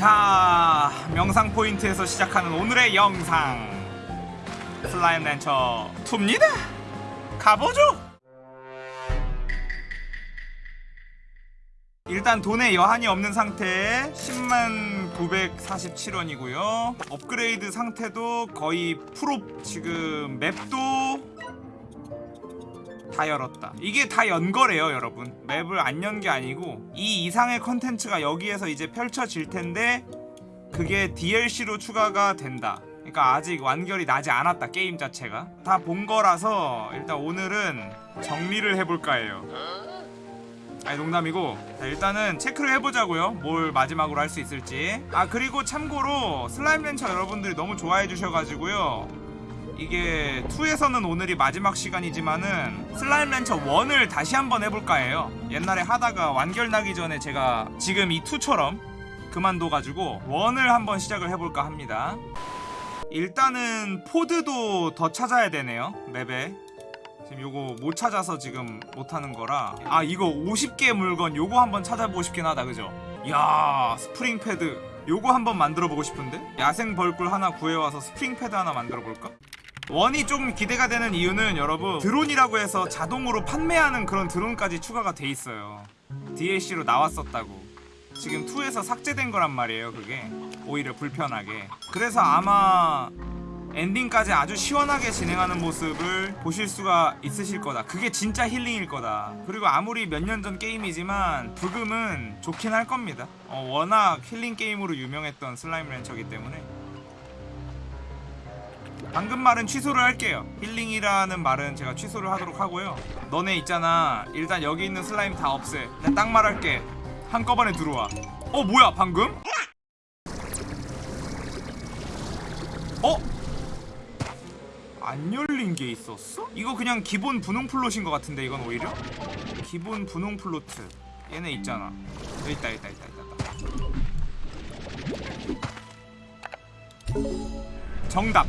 자 명상 포인트에서 시작하는 오늘의 영상. Slime Rancher 2입니다. 가보죠. 일단 돈에 여한이 없는 상태에 10만 947원이고요. 업그레이드 상태도 거의 full로 지금 map도 다 열었다. 이게 다 연 거래요 여러분. map을 안 연 게 아니고 이 이상의 컨텐츠가 여기에서 이제 펼쳐질 텐데 그게 DLC로 추가가 된다. 그러니까 아직 완결이 나지 않았다 게임 자체가. 다 본 거라서 일단 오늘은 정리를 해볼까 해요. 아니 농담이고. 자, 일단은 체크를 해보자고요. 뭘 마지막으로 할 수 있을지. 아 그리고 참고로 슬라임 렌처 여러분들이 너무 좋아해 주셔가지고요 이게 2에서는 오늘이 마지막 시간이지만은 슬라임 렌처 1을 다시 한번 해볼까 해요 옛날에 하다가 완결 나기 전에 제가 지금 이 2처럼 그만둬가지고 1을 한번 시작을 해볼까 합니다 일단은 pod도 더 찾아야 되네요 map에 지금 요거 못 찾아서 지금 못하는 거라 아 이거 50개 물건 요거 한번 찾아보고 싶긴 하다 그죠? 야 spring pad 요거 한번 만들어 보고 싶은데? 야생 벌꿀 하나 구해와서 spring pad 하나 만들어 볼까? One이 좀 기대가 되는 이유는 여러분 드론이라고 해서 자동으로 판매하는 그런 드론까지 추가가 돼 있어요. DLC로 나왔었다고. 지금 2에서 삭제된 거란 말이에요 그게. 오히려 불편하게. 그래서 아마 엔딩까지 아주 시원하게 진행하는 모습을 보실 수가 있으실 거다. 그게 진짜 힐링일 거다. 그리고 아무리 몇 년 전 게임이지만 브금은 좋긴 할 겁니다. 어, 워낙 힐링 게임으로 유명했던 Slime Rancher기 때문에 방금 말은 취소를 할게요 힐링이라는 말은 제가 취소를 하도록 하고요 너네 있잖아 일단 여기 있는 슬라임 다 없애 내가 딱 말할게 한꺼번에 들어와 어 뭐야 방금? 어? 안 열린 게 있었어? 이거 그냥 기본 분홍 plort인 것 같은데 이건 오히려? 기본 분홍 plort 얘네 있잖아 있다 있다 있다 있다, 있다. 정답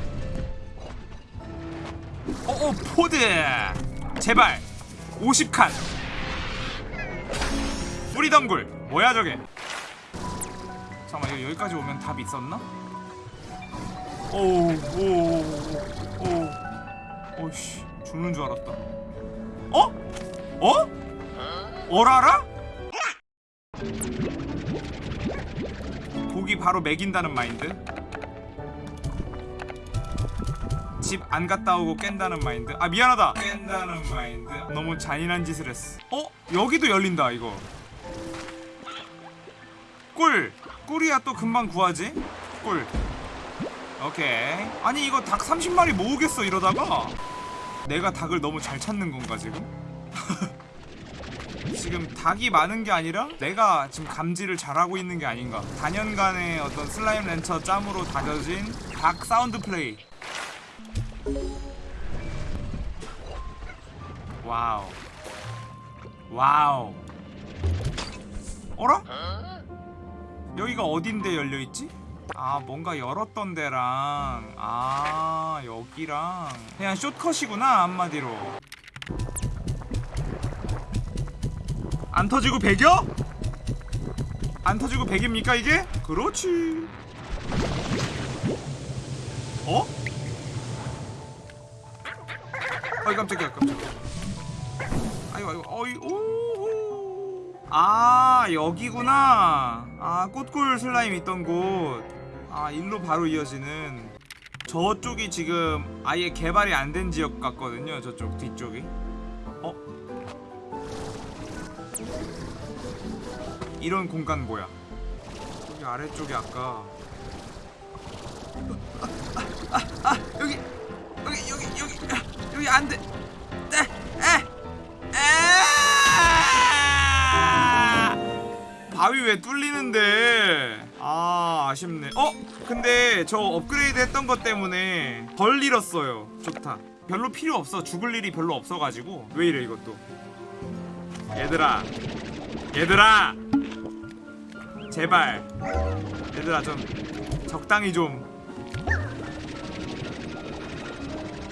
어어 pod 제발 50칸 뿌리덩굴 뭐야 저게 잠깐만 이거 여기까지 오면 답 있었나? 오오오오 오씨 죽는 줄 알았다 어? 어? 어라라? 고기 바로 먹인다는 마인드 집 안 갔다 오고 깬다는 마인드. 아 미안하다. 깬다는 마인드. 너무 잔인한 짓을 했어. 어? 여기도 열린다 이거. 꿀. 꿀이야 또 금방 구하지? 꿀. 오케이. 아니 이거 닭 30마리 모으겠어 이러다가? 내가 닭을 너무 잘 찾는 건가 지금? 지금 닭이 많은 게 아니라 내가 지금 감지를 잘하고 있는 게 아닌가. 다년간의 어떤 Slime Rancher 짬으로 다져진 닭 sound play 와우 와우 어라? 여기가 어딘데 열려있지? 아 뭔가 열었던 데랑 아 여기랑 그냥 숏컷이구나 한마디로 안 터지고 100여? 안 터지고 100입니까 이게? 그렇지 어? 아이 깜짝이야 깜짝이야. 아이고 아이고 어이 오. 아 여기구나. 아 꽃꿀 슬라임 있던 곳아 일로 바로 이어지는. 저쪽이 지금 아예 개발이 안 된 지역 같거든요 저쪽 뒤쪽이. 어? 이런 공간 뭐야? 여기 아래쪽에 아까. 아, 아, 아, 아 여기 여기 여기 여기. 아, 여기 안돼. 바위 왜 뚫리는데? 아 아쉽네. 어? 근데 저 업그레이드 했던 것 때문에 덜 잃었어요. 좋다. 별로 필요 없어. 죽을 일이 별로 없어가지고. 왜 이래 이것도? 얘들아. 얘들아! 제발. 얘들아 좀 적당히 좀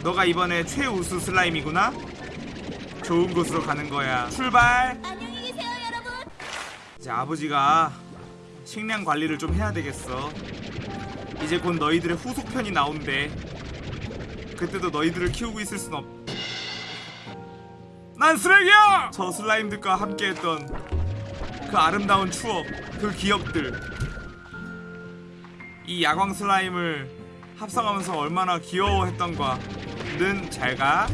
너가 이번에 최우수 슬라임이구나? 좋은 곳으로 가는 거야 출발 안녕히 계세요, 여러분. 이제 아버지가 식량 관리를 좀 해야 되겠어 이제 곧 너희들의 후속편이 나온대 그때도 너희들을 키우고 있을 순 없... 난 쓰레기야! 저 슬라임들과 함께했던 그 아름다운 추억 그 기억들 이 야광 슬라임을 합성하면서 얼마나 귀여워했던가 는 잘가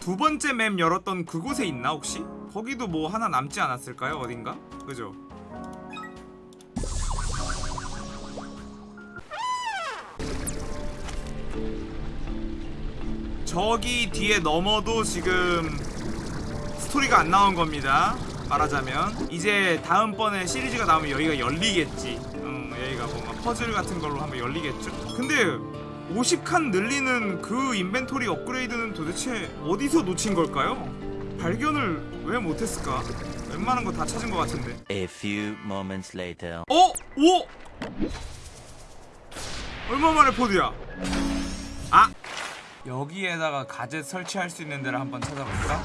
두 번째 맵 열었던 그곳에 있나 혹시? 거기도 뭐 하나 남지 않았을까요 어딘가? 그죠? 저기 뒤에 넘어도 지금 스토리가 안 나온 겁니다. 말하자면 이제 다음번에 시리즈가 나오면 여기가 열리겠지. 음, 여기가 뭔가 퍼즐 같은 걸로 한번 열리겠죠. 근데 50칸 늘리는 그 인벤토리 업그레이드는 도대체 어디서 놓친 걸까요? 발견을 왜 못했을까? 웬만한 거 다 찾은 것 같은데. A few moments later. 어? 오! 얼마 만에 포드야? 아! 여기에다가 가젯 설치할 수 있는 데를 한번 찾아볼까?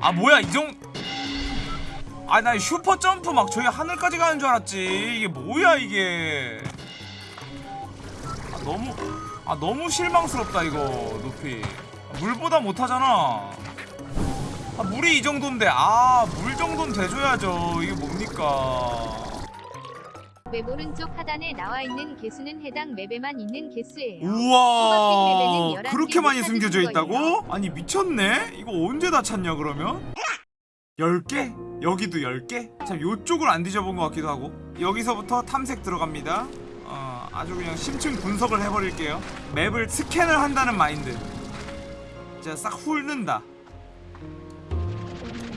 아 뭐야 이정 아 나 슈퍼 점프 막 저기 하늘까지 가는 줄 알았지 이게 뭐야 이게 아 너무 아 너무 실망스럽다 이거 높이 아, 물보다 못하잖아 아, 물이 이 정도인데 아 물 정도는 돼줘야죠 이게 뭡니까 맵 오른쪽 하단에 나와 있는 개수는 해당 맵에만 있는 개수예요. 우와 맵에는 11 그렇게 개 많이 숨겨져 있다고? 거예요. 아니 미쳤네 이거 언제 다 찾냐 그러면? 10개? 여기도 10개? 참 요쪽을 안 뒤져본 것 같기도 하고. 여기서부터 탐색 들어갑니다. 어, 아주 그냥 심층 분석을 해버릴게요. 맵을 스캔을 한다는 마인드. 진짜 싹 훑는다.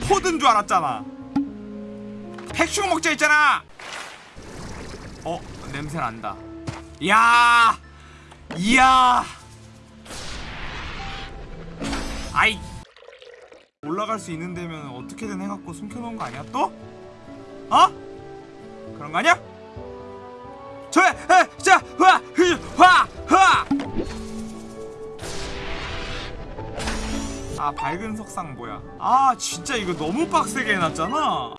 포든 줄 알았잖아. 핵슈 먹자 있잖아! 어 냄새 난다. 야! 이야! 아이 올라갈 수 있는 데면 어떻게든 해갖고 숨겨놓은 거 아니야? 또? 어? 그런 거 아니야? 저 에 자 화 흐 화 화! 아 밝은 석상 뭐야? 아 진짜 이거 너무 빡세게 해놨잖아.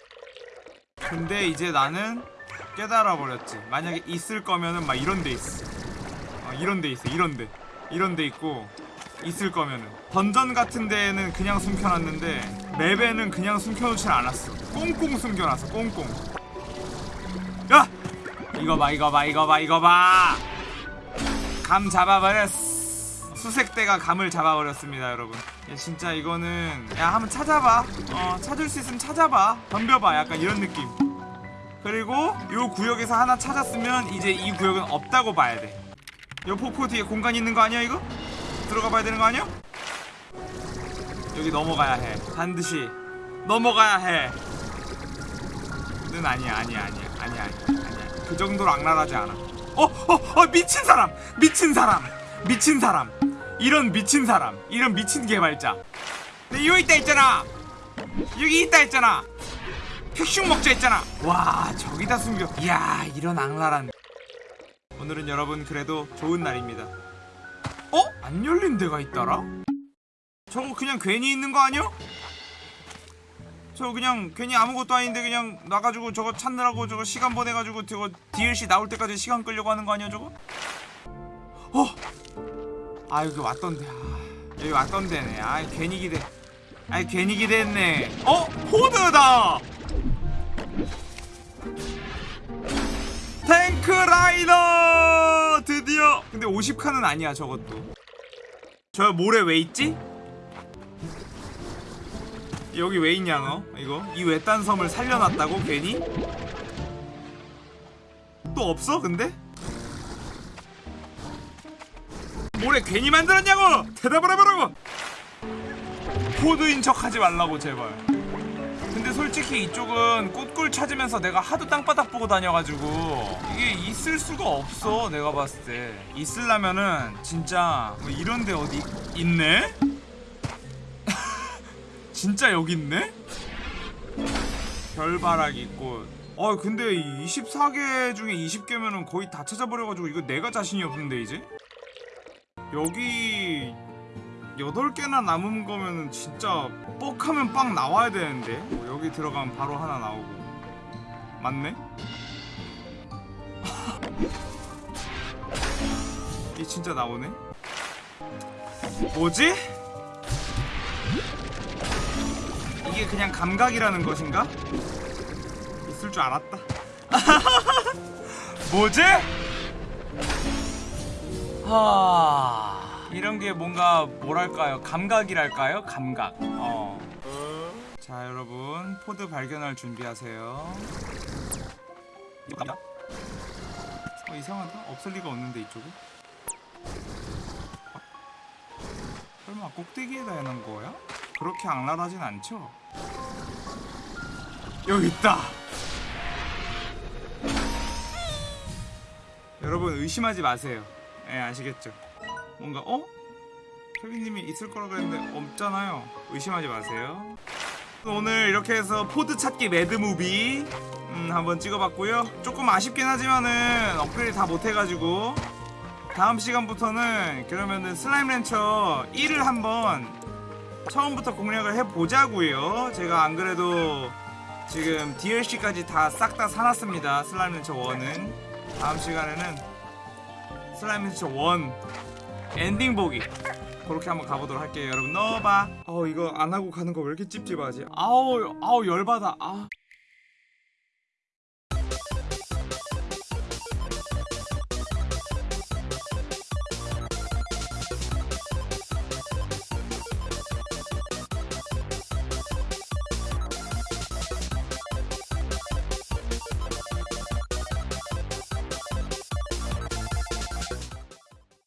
근데 이제 나는 깨달아 버렸지. 만약에 있을 거면은 막 이런 데 있어. 어, 이런 데 있어 이런 데. 이런 데 있고 있을 거면은. 던전 같은 데에는 그냥 숨겨놨는데 맵에는 그냥 숨겨놓진 않았어. 꽁꽁 숨겨놨어 꽁꽁. 야! 이거 봐 이거 봐 이거 봐 이거 봐 감 잡아버렸어 수색대가 감을 잡아버렸습니다 여러분. 야, 진짜 이거는 야 한번 찾아봐. 어 찾을 수 있으면 찾아봐. 덤벼봐 약간 이런 느낌. 그리고 요 구역에서 하나 찾았으면 이제 이 구역은 없다고 봐야 돼요 폭포 뒤에 공간 있는 거 아니야 이거? 들어가 봐야 되는 거 아니야? 여기 넘어가야 해. 반드시 넘어가야 해는 아니야 아니야 아니야 아니야 아니야 아니야. 그 정도로 악랄하지 않아. 어 어 어 미친 사람 미친 사람 미친 사람. 이런 미친 사람 이런 미친 개발자. 근데 여기 있다 있잖아. 여기 있다 있잖아. 핵슘 먹자 했잖아. 와 저기다 숨겨. 이야 이런 악랄한. 오늘은 여러분 그래도 좋은 날입니다 어? 안 열린 데가 있더라? 저거 그냥 괜히 있는 거 아니야? 저 그냥 괜히 아무것도 아닌데 그냥 나가지고 저거 찾느라고 저거 시간 보내가지고 저거 DLC 나올 때까지 시간 끌려고 하는 거 아니야 저거? 어? 아 여기 왔던데 아, 여기 왔던데네 아 괜히 기대 아이 괜히 기대했네 어? 포드다! 탱크 라이더 드디어 근데 50칸은 아니야 저것도 저 모래 왜 있지? 여기 왜 있냐 너 이거 이 외딴 섬을 살려놨다고 괜히? 또 없어 근데? 모래 괜히 만들었냐고 대답을 해보라고 포드인 척 하지 말라고 제발 근데 솔직히 이쪽은 꽃꿀 찾으면서 내가 하도 땅바닥 보고 다녀가지고 이게 있을 수가 없어 내가 봤을 때 있으려면은 진짜 뭐 이런데 어디 있네? 진짜 여기 있네? 별바라기 있고 어 근데 24개 중에 20개면은 거의 다 찾아버려가지고 이거 내가 자신이 없는데 이제? 여기 8개나 남은 거면은 진짜 뻑하면 빵 나와야 되는데 뭐 여기 들어가면 바로 하나 나오고 맞네? 이 진짜 나오네? 뭐지? 이게 그냥 감각이라는 것인가? 있을 줄 알았다 뭐지? 하... 이런 게 뭔가 뭐랄까요 감각이랄까요 감각 어. 자 여러분 pod 발견할 준비하세요 이거 갑니다 어 이상하다 없을 리가 없는데 이쪽에 어? 설마 꼭대기에다 해놓은 거야? 그렇게 악랄하진 않죠? 여기 있다 여러분 의심하지 마세요 예 아시겠죠 뭔가 어? 케빈님이 있을 거라 그랬는데 없잖아요. 의심하지 마세요. 오늘 이렇게 해서 pod 찾기 mad movie 음, 한번 찍어봤고요. 조금 아쉽긴 하지만은 업그레이드 다 못해가지고 다음 시간부터는 그러면은 Slime Rancher 1을 한번 처음부터 공략을 해보자고요. 제가 안 그래도 지금 DLC까지 다 싹 다 사놨습니다. Slime Rancher 1은. 다음 시간에는 Slime Rancher 1 엔딩 보기 그렇게 한번 가보도록 할게요 여러분. 넣어봐 어 이거 안 하고 가는 거 왜 이렇게 찝찝하지? 아우 아우 열받아. 아